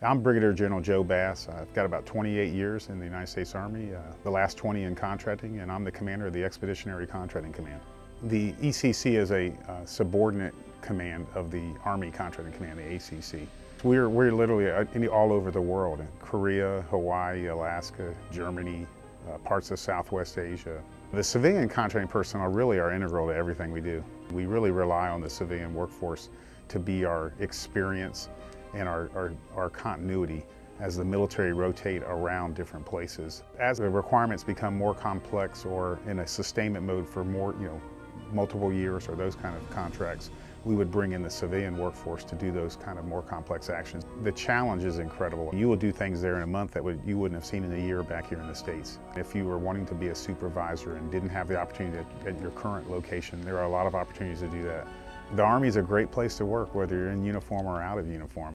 I'm Brigadier General Joe Bass. I've got about 28 years in the United States Army, uh, the last 20 in contracting, and I'm the commander of the Expeditionary Contracting Command. The ECC is a uh, subordinate command of the Army Contracting Command, the ACC. We're, we're literally uh, all over the world, Korea, Hawaii, Alaska, Germany, uh, parts of Southwest Asia. The civilian contracting personnel really are integral to everything we do. We really rely on the civilian workforce to be our experience and our, our, our continuity as the military rotate around different places. As the requirements become more complex or in a sustainment mode for more, you know, multiple years or those kind of contracts, we would bring in the civilian workforce to do those kind of more complex actions. The challenge is incredible. You will do things there in a month that would, you wouldn't have seen in a year back here in the States. If you were wanting to be a supervisor and didn't have the opportunity at, at your current location, there are a lot of opportunities to do that. The Army is a great place to work, whether you're in uniform or out of uniform.